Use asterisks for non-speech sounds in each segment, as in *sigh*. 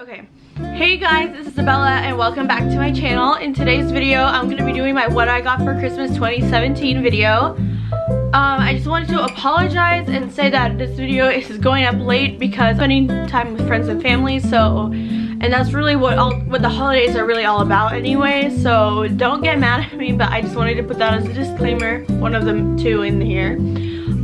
Okay, hey guys, this is Isabella and welcome back to my channel. In today's video, I'm going to be doing my what I got for Christmas 2017 video. Um, I just wanted to apologize and say that this video is going up late because spending time with friends and family, so, and that's really what all, what the holidays are really all about anyway, so don't get mad at me, but I just wanted to put that as a disclaimer, one of them two in here.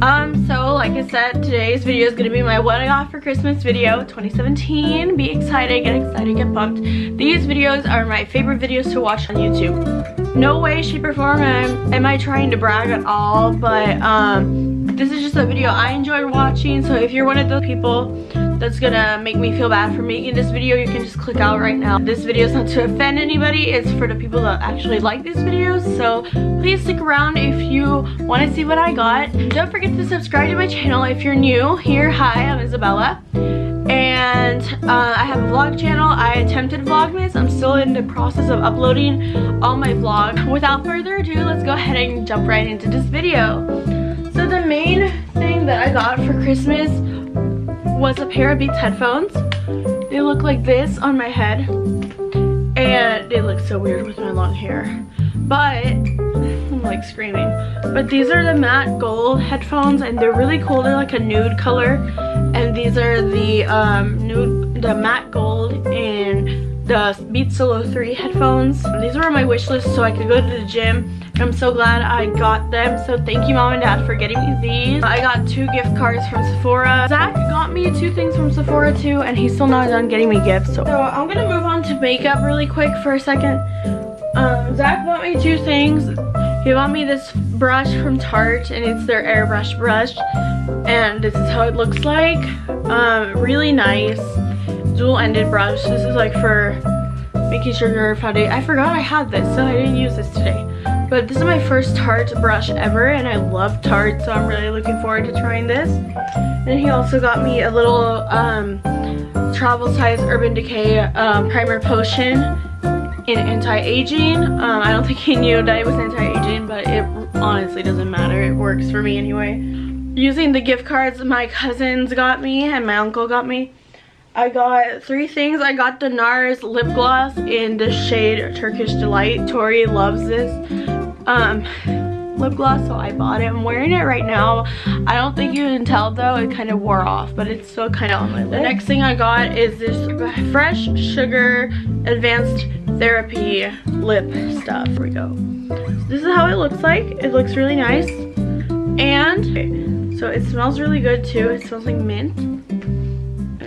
Um, so like I said, today's video is gonna be my what I got for Christmas video 2017. Be excited, get excited, get pumped. These videos are my favorite videos to watch on YouTube. No way, shape, or form am, am I trying to brag at all, but um, this is just a video I enjoy watching, so if you're one of those people that's gonna make me feel bad for making this video, you can just click out right now. This video is not to offend anybody, it's for the people that actually like these videos, so please stick around if you want to see what I got. Don't forget to subscribe to my channel if you're new here. Hi, I'm Isabella. And uh, I have a vlog channel. I attempted Vlogmas. I'm still in the process of uploading all my vlogs. Without further ado, let's go ahead and jump right into this video. So the main thing that I got for Christmas was a pair of Beats headphones. They look like this on my head. And they look so weird with my long hair. But, I'm like screaming. But these are the matte gold headphones and they're really cool. They're like a nude color. And these are the um, nude, the matte gold and the Beats Solo 3 headphones. These were on my wish list so I could go to the gym I'm so glad I got them. So thank you mom and dad for getting me these. I got two gift cards from Sephora. Zach got me two things from Sephora too and he's still not done getting me gifts. So, so I'm gonna move on to makeup really quick for a second. Um, Zach bought me two things. He bought me this brush from Tarte and it's their airbrush brush. And this is how it looks like. Um, really nice dual-ended brush. This is like for making sure your foundation. I forgot I had this so I didn't use this today. But this is my first Tarte brush ever and I love Tarte so I'm really looking forward to trying this. And he also got me a little um, travel size Urban Decay um, primer potion in anti-aging. Um, I don't think he knew that it was anti-aging but it honestly doesn't matter. It works for me anyway. Using the gift cards my cousins got me and my uncle got me. I got three things. I got the NARS lip gloss in the shade Turkish Delight. Tori loves this um, lip gloss, so I bought it. I'm wearing it right now. I don't think you can tell though, it kind of wore off, but it's still kind of on my lip. The next thing I got is this Fresh Sugar Advanced Therapy lip stuff. Here we go. So this is how it looks like. It looks really nice. And, okay, so it smells really good too. It smells like mint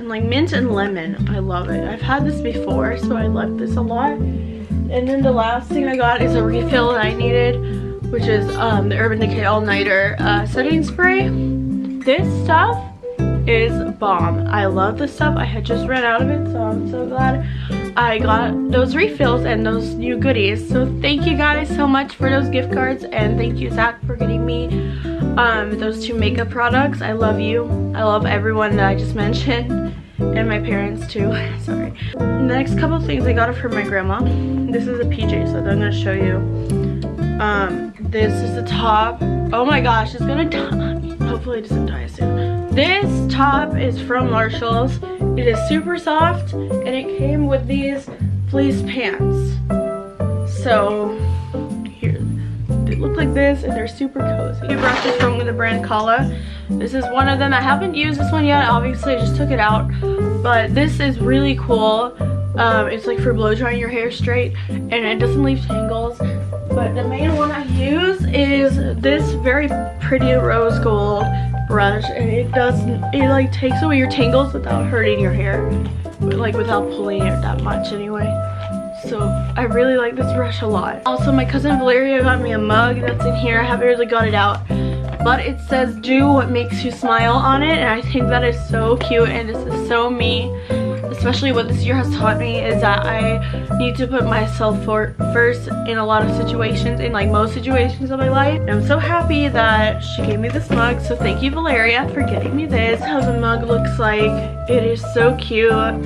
like mint and lemon. I love it. I've had this before, so I like this a lot. And then the last thing I got is a refill that I needed, which is um, the Urban Decay All Nighter uh, setting spray. This stuff is bomb. I love this stuff. I had just ran out of it, so I'm so glad I got those refills and those new goodies. So thank you guys so much for those gift cards, and thank you, Zach, for getting me um, those two makeup products. I love you. I love everyone that I just *laughs* mentioned and my parents too. *laughs* Sorry. The next couple things I got it from my grandma. This is a PJ, so I'm gonna show you. Um, this is the top. Oh my gosh, it's gonna die. Hopefully it doesn't die soon. This top is from Marshalls. It is super soft and it came with these fleece pants. So here, they look like this and they're super cozy. Two brushes from the brand Kala. This is one of them. I haven't used this one yet. Obviously, I just took it out. But this is really cool. Um, it's like for blow drying your hair straight and it doesn't leave tangles. But the main one I use is this very pretty rose gold brush and it does it like takes away your tangles without hurting your hair like without pulling it that much anyway so I really like this brush a lot. Also, my cousin Valeria got me a mug that's in here. I haven't really got it out. But it says, do what makes you smile on it. And I think that is so cute and this is so me. Especially what this year has taught me is that I need to put myself for first in a lot of situations, in like most situations of my life. And I'm so happy that she gave me this mug. So thank you, Valeria, for getting me this. How the mug looks like. It is so cute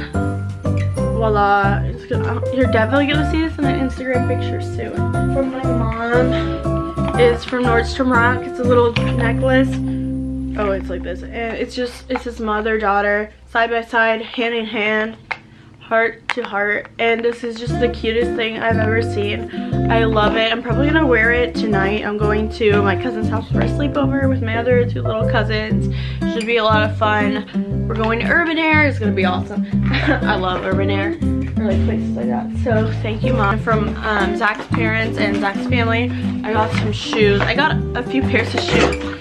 voila. Gonna, uh, you're definitely gonna see this in an Instagram picture soon. From my mom is from Nordstrom Rack. It's a little necklace. Oh, it's like this. And it's just, it's his mother-daughter, side by side, hand in hand. heart to heart and this is just the cutest thing I've ever seen. I love it. I'm probably gonna wear it tonight. I'm going to my cousin's house for a sleepover with my other two little cousins. Should be a lot of fun. We're going to Urban Air. It's gonna be awesome. *laughs* I love Urban Air or like places like that. So thank you mom. From um, Zach's parents and Zach's family, I got some shoes. I got a few pairs of shoes,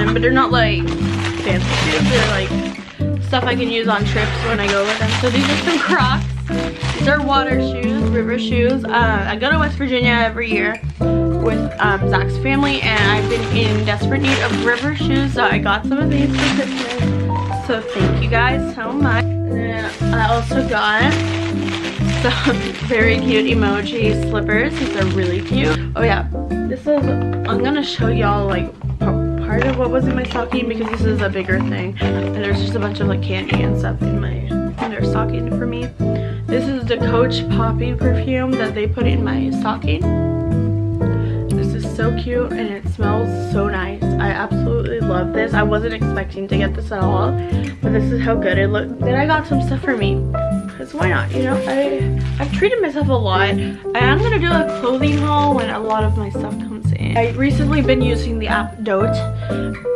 then, but they're not like fancy shoes. They're like stuff I can use on trips when I go with them. So these are some *laughs* Crocs. These are water shoes, river shoes. Uh, I go to West Virginia every year with um, Zach's family and I've been in desperate need of river shoes so I got some of these for Christmas. So thank you guys so much. And then I also got some *laughs* very cute emoji slippers. These are really cute. Oh yeah, this is, I'm gonna show y'all like part of what was in my stocking because this is a bigger thing. And there's just a bunch of like candy and stuff in my in their stocking for me. This is the Coach poppy perfume that they put in my stocking. This is so cute and it smells so nice. I absolutely love this. I wasn't expecting to get this at all, but this is how good it looked. Then I got some stuff for me because why not you know I I've treated myself a lot I am gonna do a clothing haul when a lot of my stuff comes I recently been using the app Dote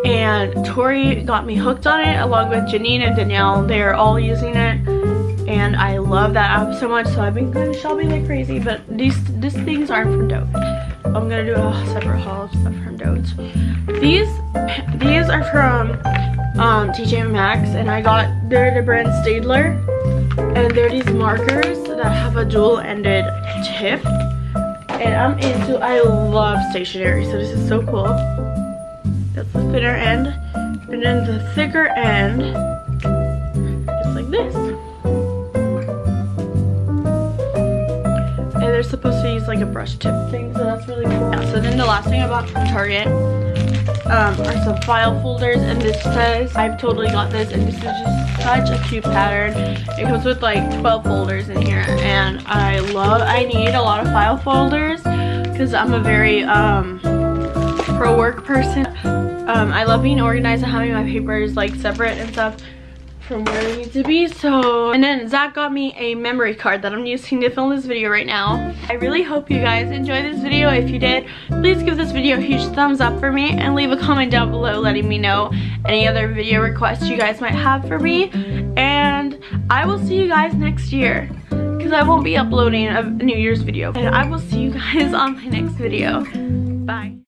and Tori got me hooked on it along with Janine and Danielle. They're all using it and I love that app so much so I've been going shopping like crazy but these these things aren't from Dote. I'm gonna do a separate haul of stuff from Dote. These these are from um, TJ Maxx and I got they're the brand Staedtler and there are these markers that have a dual-ended tip. And I'm into, I love stationery, so this is so cool. That's the thinner end. And then the thicker end is like this. And they're supposed to use like a brush tip thing, so that's really cool. Yeah, so then the last thing I bought from Target um, are some file folders and this says I've totally got this and this is just such a cute pattern. It comes with like 12 folders in here and I love I need a lot of file folders because I'm a very um, pro work person. Um, I love being organized and having my papers like separate and stuff from where I need to be so and then Zach got me a memory card that I'm using to film this video right now. I really hope you guys enjoyed this video. If you did please give this video a huge thumbs up for me and leave a comment down below letting me know any other video requests you guys might have for me. And I will see you guys next year because I won't be uploading a New Year's video. And I will see you guys *laughs* on my next video. Bye